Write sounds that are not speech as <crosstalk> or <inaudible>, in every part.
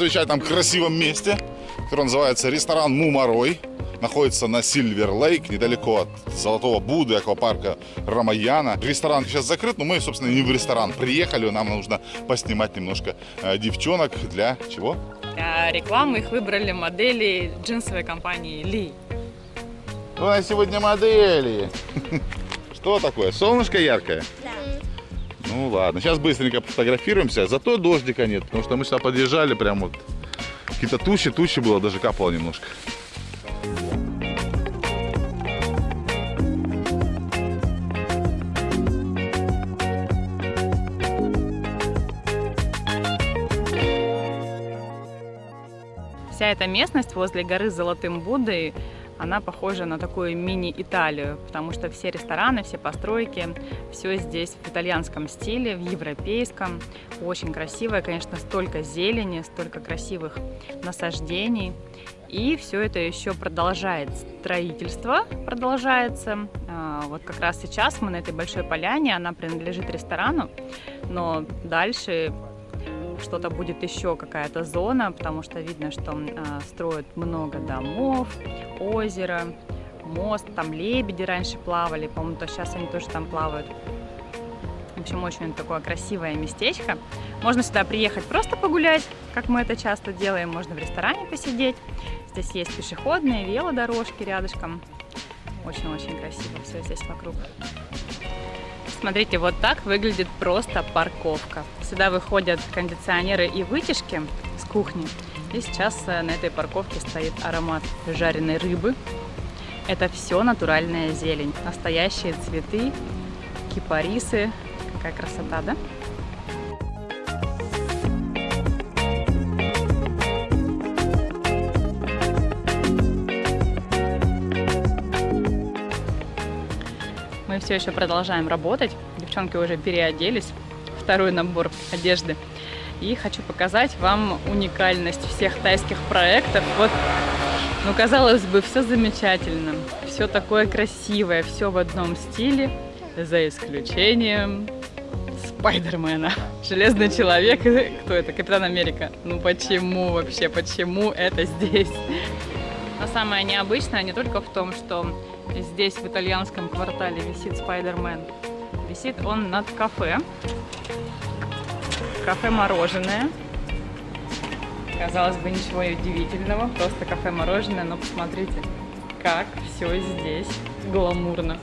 замечательном красивом месте, которое называется ресторан Мумарой. Находится на Сильвер Лейк, недалеко от Золотого Будды, аквапарка Рамаяна. Ресторан сейчас закрыт, но мы, собственно, не в ресторан приехали. Нам нужно поснимать немножко э, девчонок. Для чего? Для рекламы их выбрали модели джинсовой компании Ли. У нас сегодня модели. <laughs> Что такое? Солнышко яркое? Да. Ну ладно, сейчас быстренько фотографируемся. Зато дождика нет, потому что мы сюда подъезжали, прям вот какие-то тучи, тучи было, даже капало немножко. Вся эта местность возле горы Золотым Буддой, она похожа на такую мини-Италию, потому что все рестораны, все постройки, все здесь в итальянском стиле, в европейском. Очень красивое, конечно, столько зелени, столько красивых насаждений. И все это еще продолжает строительство, продолжается. А, Вот как раз сейчас мы на этой большой поляне, она принадлежит ресторану, но дальше что-то будет еще какая-то зона, потому что видно, что а, строят много домов, озеро, мост, там лебеди раньше плавали, по-моему, то сейчас они тоже там плавают. В общем, очень такое красивое местечко. Можно сюда приехать просто погулять, как мы это часто делаем. Можно в ресторане посидеть. Здесь есть пешеходные, велодорожки рядышком. Очень-очень красиво все здесь вокруг. Смотрите, вот так выглядит просто парковка. Сюда выходят кондиционеры и вытяжки с кухни. И сейчас э, на этой парковке стоит аромат жареной рыбы. Это все натуральная зелень. Настоящие цветы, кипарисы. Какая красота, да? Все еще продолжаем работать. Девчонки уже переоделись. Второй набор одежды. И хочу показать вам уникальность всех тайских проектов. Вот, ну, казалось бы, все замечательно. Все такое красивое, все в одном стиле. За исключением Спайдермена. <laughs> Железный человек. <laughs> Кто это? Капитан Америка. Ну почему вообще? Почему это здесь? Но самое необычное не только в том, что здесь в итальянском квартале висит Спайдермен. Висит он над кафе. Кафе-мороженое. Казалось бы, ничего удивительного, просто кафе-мороженое, но посмотрите, как все здесь гламурно,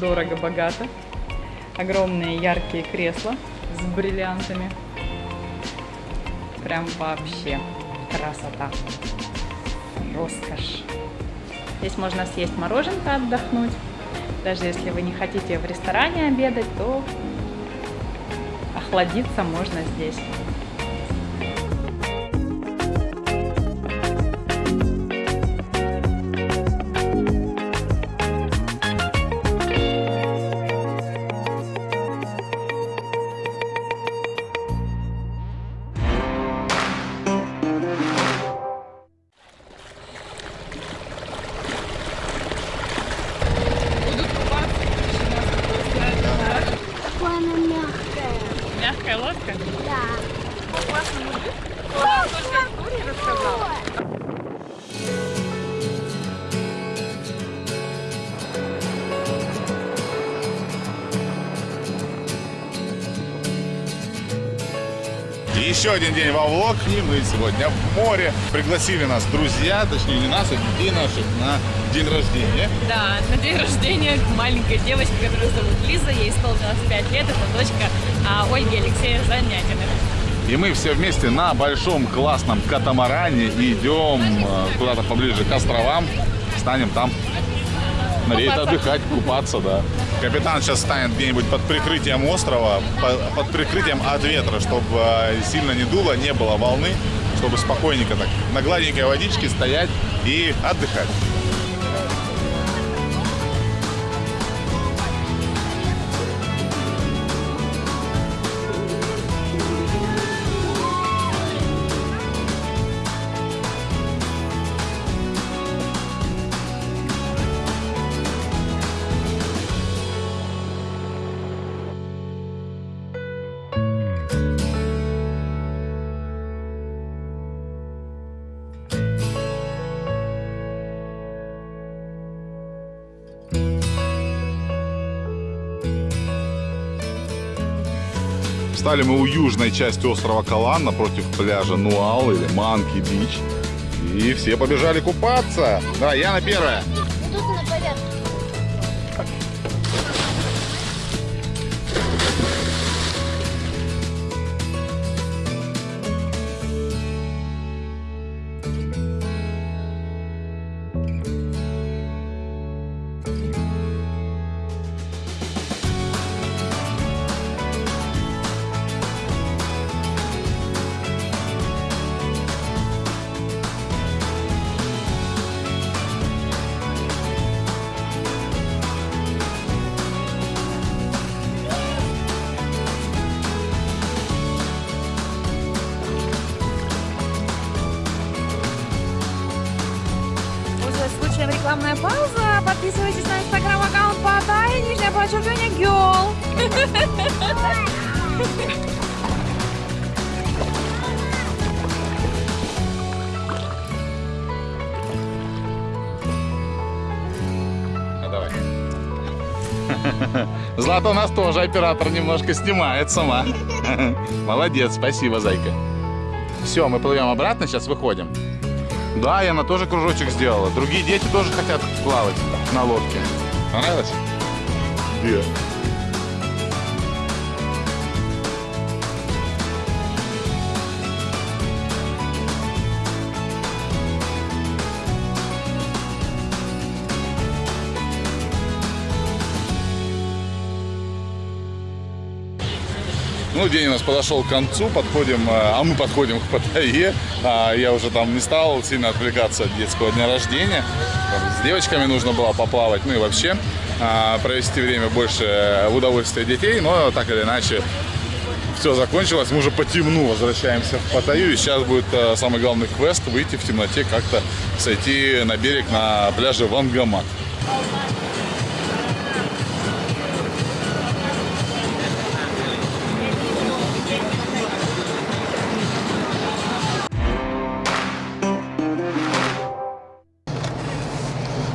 дорого-богато. Огромные яркие кресла с бриллиантами. Прям вообще красота роскошь. Здесь можно съесть мороженка, отдохнуть. Даже если вы не хотите в ресторане обедать, то охладиться можно здесь. Еще один день во влог, и мы сегодня в море. Пригласили нас друзья, точнее не нас, а детей наших на день рождения. Да, на день рождения маленькой девочки, которую зовут Лиза, ей исполнилось 5 лет, это дочка а, Ольги Алексея Занятиных. И мы все вместе на большом классном катамаране идем э, куда-то поближе к островам. Станем там смотреть, Купаться. отдыхать, купаться, да. Капитан сейчас станет где-нибудь под прикрытием острова, по- под прикрытием от ветра, чтобы э, сильно не дуло, не было волны, чтобы спокойненько так на гладенькой водичке стоять и отдыхать. Встали мы у южной части острова Калан напротив пляжа Нуал или Манки Бич. И все побежали купаться. Да, Яна первая. Тут подписывайтесь на инстаграм-аккаунт Паттайя, нижнее подчеркивание Гёл. Ну, давай. Злата у нас тоже оператор немножко снимает сама. Молодец, спасибо, зайка. Все, мы плывем обратно, сейчас выходим. Да, Яна тоже кружочек сделала. Другие дети тоже хотят плавать на лодке. Понравилось? Где? Ну, день у нас подошел к концу, подходим, э, а мы подходим к Паттайе. А, Я уже там не стал сильно отвлекаться от детского дня рождения. С девочками нужно было поплавать, ну и вообще а, провести время больше в удовольствие детей, но так или иначе все закончилось, мы уже по темну возвращаемся в Паттайю, и сейчас будет э, самый главный квест выйти в темноте, как-то сойти на берег на пляже Вангамат.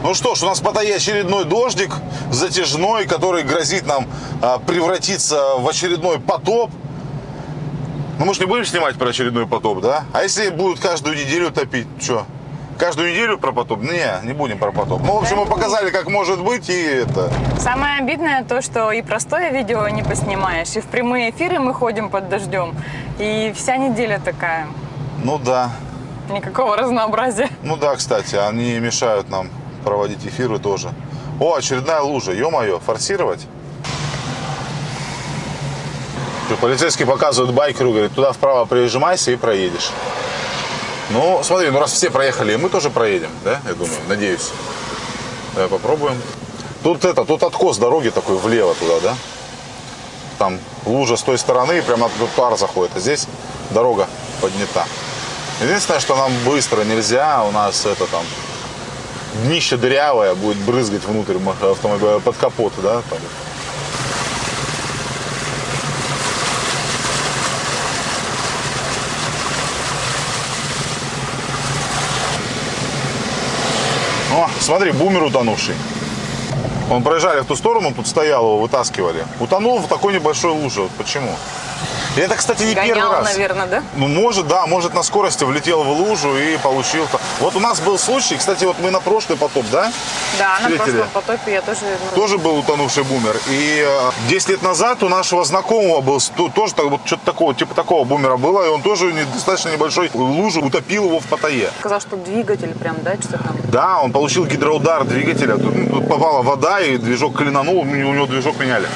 Ну что ж, у нас Паттайе очередной дождик затяжной, который грозит нам а, превратиться в очередной потоп. Ну мы же не будем снимать про очередной потоп, да? А если будут каждую неделю топить, что? Каждую неделю про потоп? Не, не будем про потоп. Ну, в общем, мы показали, как может быть, и это... Самое обидное то, что и простое видео не поснимаешь, и в прямые эфиры мы ходим под дождем, и вся неделя такая. Ну да. Никакого разнообразия. Ну да, кстати, они мешают нам проводить эфиры тоже. О, очередная лужа, ё-моё, форсировать? Полицейский показывает байкеру, говорит, туда вправо прижимайся и проедешь. Ну, смотри, ну раз все проехали, мы тоже проедем, да, я думаю, надеюсь. Давай попробуем. Тут это, тут откос дороги такой влево туда, да? Там лужа с той стороны, прямо тут пар заходит, а здесь дорога поднята. Единственное, что нам быстро нельзя, у нас это там днище дырявое, будет брызгать внутрь автомобиля под капот, да? Там. О, смотри, бумер утонувший. Он проезжали в ту сторону, тут стоял, его вытаскивали. Утонул в такой небольшой луже. Почему? И это, кстати, не первый Гонял, раз. наверное, да? Ну, может, да, может на скорости влетел в лужу и получил. Вот у нас был случай, кстати, вот мы на прошлый потоп, да? Да, на Встретили. прошлом потопе я тоже... ну, Тоже был утонувший бумер. И э, 10 лет назад у нашего знакомого был тоже так, вот что-то такого, типа такого бумера было, и он тоже достаточно небольшой лужу утопил его в Паттайе. Сказал, что двигатель прям, да, что там. Да, он получил гидроудар двигателя. Тут, ну, тут попала вода, и движок клинанул, у него движок меняли.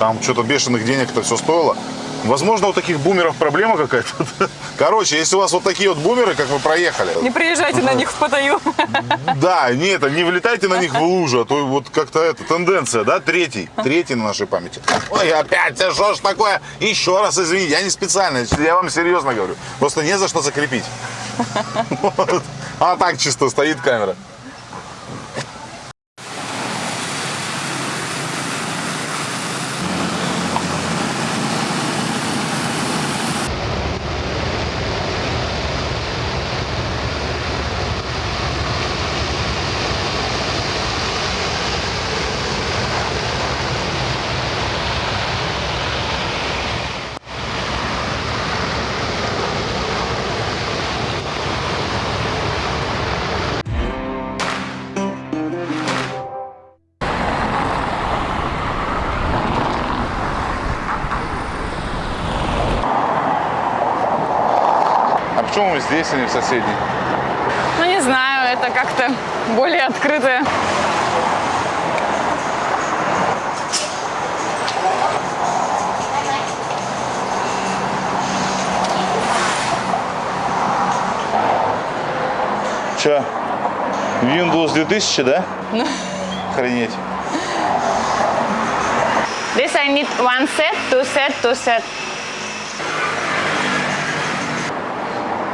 Там что-то бешеных денег это все стоило. Возможно, у таких бумеров проблема какая-то. <laughs> Короче, если у вас вот такие вот бумеры, как вы проехали, Не приезжайте на них в Паттайю. <laughs> да, не это, не влетайте на них в лужу, а то вот как-то это тенденция, да, третий, третий на нашей памяти. Ой, опять, а что ж такое? Еще раз извините, я не специально, я вам серьезно говорю. Просто не за что закрепить. <laughs> А так чисто стоит камера. Здесь, а не в соседней? Ну, не знаю, это как-то более открытое. Че? Windows 2000, да? Охренеть. This I need one set, two set, two set.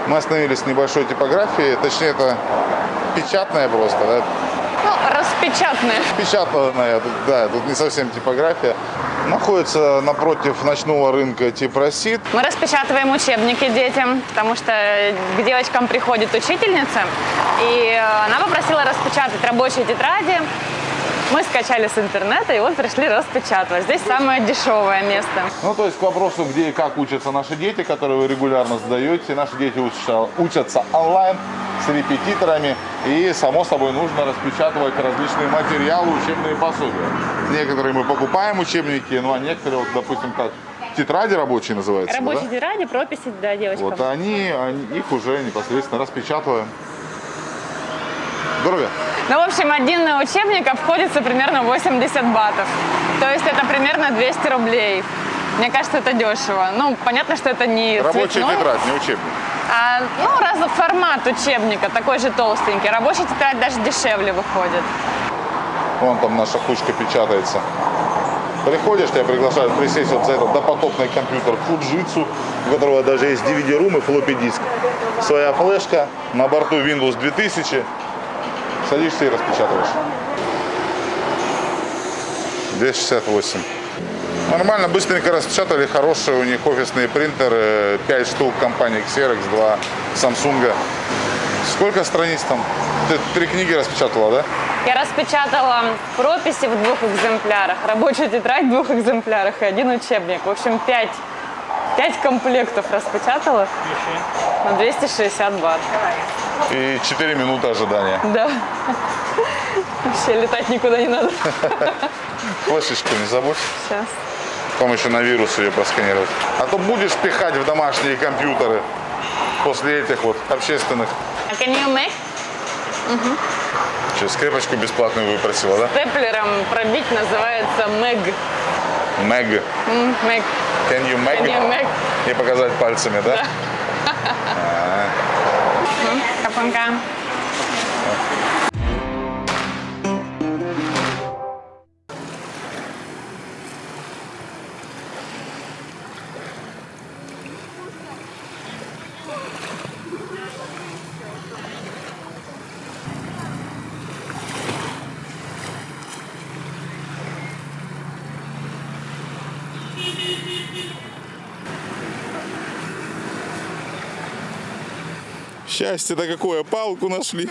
Мы остановились в небольшой типографии, точнее это печатная просто, да? Ну, распечатанное. Печатная, да, тут не совсем типография. Находится напротив ночного рынка Типросид. Мы распечатываем учебники детям, потому что к девочкам приходит учительница, и э, она попросила распечатать рабочие тетради. Мы скачали с интернета и вот пришли распечатывать. Здесь самое дешевое место. Ну, то есть к вопросу, где и как учатся наши дети, которые вы регулярно задаете. Наши дети учатся, учатся онлайн с репетиторами. И, само собой, нужно распечатывать различные материалы, учебные пособия. Некоторые мы покупаем учебники, ну а некоторые, вот, допустим, как тетради рабочие называются. да? Рабочие тетради, прописи, да, девочкам. Вот они, они- их уже непосредственно распечатываем. Здоровья! Ну, в общем, один учебник обходится примерно 80 батов. То есть это примерно 200 рублей. Мне кажется, это дешево. Ну, понятно, что это не Рабочая цветной, тетрадь, не учебник. а, ну, раз формат учебника такой же толстенький. Рабочая тетрадь даже дешевле выходит. Вон там наша кучка печатается. Приходишь, тебя приглашают присесть вот за этот допотопный компьютер Fujitsu, у которого даже есть DVD-рум и флоппи диск. Своя флешка, на борту Windows 2000. Садишься и распечатываешь. 268. Нормально, быстренько распечатали. Хорошие у них офисные принтеры. 5 штук компании Xerox, 2 Samsung. Сколько страниц там? Ты три книги распечатала, да? Я распечатала прописи в двух экземплярах, рабочую тетрадь в двух экземплярах и один учебник. В общем, пять, пять комплектов распечатала на 260 бат. И 4 минуты ожидания. Да. Вообще летать никуда не надо. Флешечку не забудь. Сейчас. Потом еще на вирус ее просканировать. А то будешь пихать в домашние компьютеры после этих вот общественных. А can you make? Че, скрепочку бесплатную выпросила, да? Степлером пробить называется мэг. Мэг. Мэг. Can you make Can you make? И показать пальцами, да? 5 cam Thank you. Счастье-то какое, палку нашли.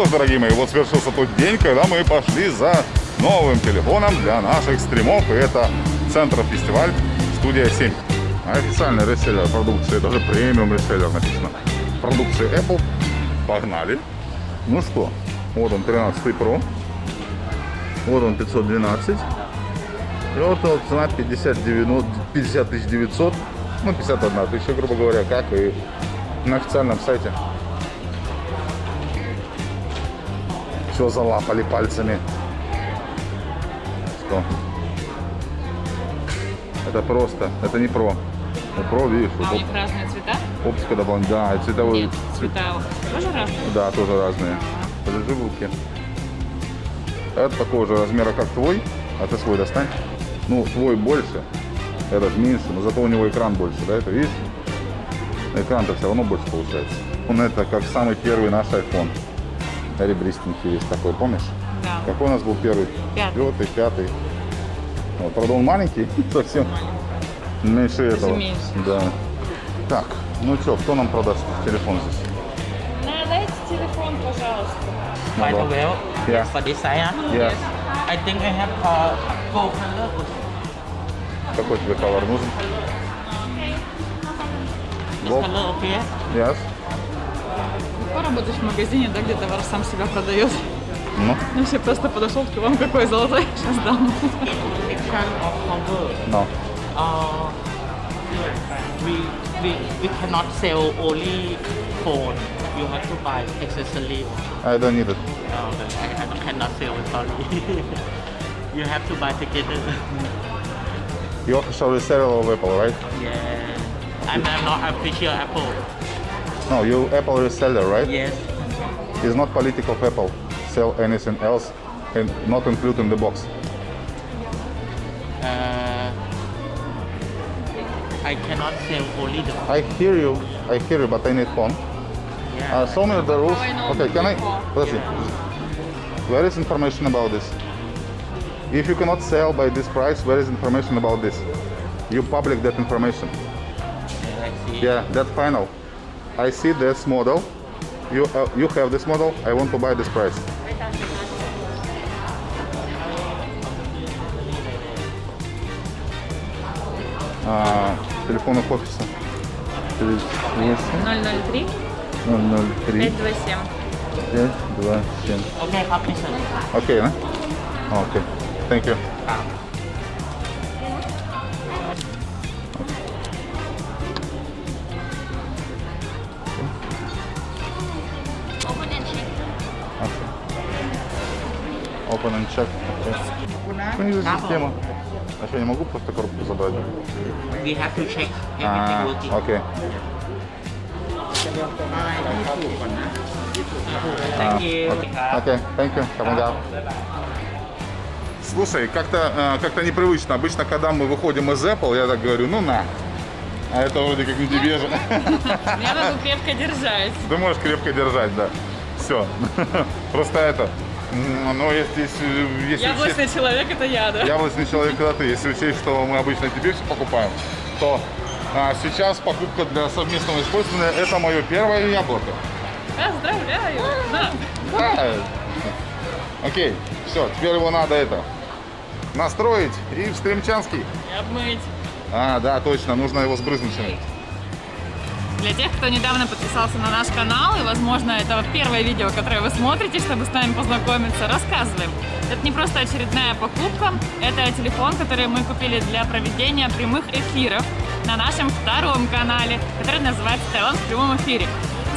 Что ж, дорогие мои, вот свершился тот день, когда мы пошли за новым телефоном для наших стримов. И это Центр фестиваль студия 7. Официальный реселлер продукции, даже премиум реселлер написано. Продукции Apple. Погнали. Ну что, вот он 13 Pro. Вот он 512. И вот цена 50, 90, 50 900. Ну, 51 тысяча, грубо говоря, как и на официальном сайте. Все залапали пальцами. Что? Это просто, это не про. У про, видишь, вот оп- разные цвета? оптика дополнительная, да, и цветовой, цвета тоже разные? да, тоже разные. Подержи в руке. Это такого же размера, как твой, а ты свой достань. Ну, твой больше, этот меньше, но зато у него экран больше, да, это видишь? Экран-то все равно больше получается. Он это как самый первый наш iPhone. Ребристенький весь такой, помнишь? Да. Какой у нас был первый? Пятый. Четвертый, пятый. Вот, правда, он маленький, <laughs> совсем меньше этого. меньше. Да. Так, ну что, кто нам продаст телефон здесь? Дайте телефон, пожалуйста. By the way, Yeah. for this size, Я. I think I have uh, gold color. Какой тебе колор нужен? This Gold. color okay? Yes. Легко работать в магазине, да, где товар сам себя продает. Ну, Ну, все просто подошел, к вам какой золотой, сейчас дам. No. Uh, we, we, we cannot sell only phone. You have to buy accessory. I don't need it. Uh, I, I cannot sell, sorry. you have to buy together. You reseller of Apple, right? yeah. I'm, I'm not official Apple. No, you Apple reseller, right? Yes. It's not political of Apple. Sell anything else and not include in the box. Uh, I cannot sell only the phone. I hear you. I hear you, but I need phone. Yeah. Uh, show the rules. Oh, okay, can I? Let's yeah. see. Where is information about this? If you cannot sell by this price, where is information about this? You public that information. Uh, yeah, that's final. I see this model. You, uh, you have this model. I want to buy this price. А, телефон их офиса. 003. 003. 527. 527. Okay, okay. Thank you. Опа, нанчак. Снизу система. А что, я не могу просто коробку забрать? We have to check everything а. Окей. А, okay. Окей, thank you. Come Слушай, как-то а, как, -то, непривычно. Обычно, когда мы выходим из Apple, я так говорю, ну на. А это вроде как не тебе же. Я могу крепко держать. Ты можешь крепко держать, да. Все. <laughs> Просто это, ну, если, если, Яблочный человек это я, да? Яблочный человек это ты. Если учесть, что мы обычно тебе все покупаем, то а, сейчас покупка для совместного использования это мое первое яблоко. Поздравляю! Да. Да. Окей, все, теперь его надо это настроить и в Стремчанский. И обмыть. А, да, точно, нужно его сбрызнуть. Для тех, кто недавно подписался на наш канал, и, возможно, это первое видео, которое вы смотрите, чтобы с нами познакомиться, рассказываем. Это не просто очередная покупка, это телефон, который мы купили для проведения прямых эфиров на нашем втором канале, который называется «Таиланд в прямом эфире».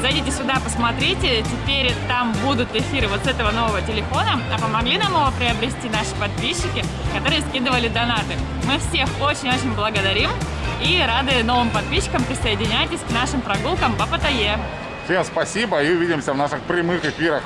Зайдите сюда, посмотрите, теперь там будут эфиры вот с этого нового телефона, а помогли нам его приобрести наши подписчики, которые скидывали донаты. Мы всех очень-очень благодарим и рады новым подписчикам. Присоединяйтесь к нашим прогулкам по Паттайе. Всем спасибо и увидимся в наших прямых эфирах.